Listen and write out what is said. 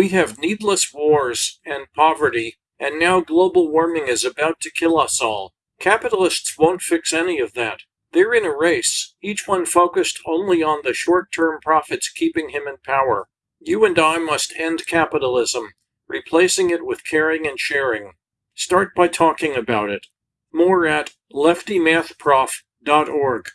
We have needless wars and poverty, and now global warming is about to kill us all. Capitalists won't fix any of that. They're in a race, each one focused only on the short term profits keeping him in power. You and I must end capitalism, replacing it with caring and sharing. Start by talking about it. More at leftymathprof.org.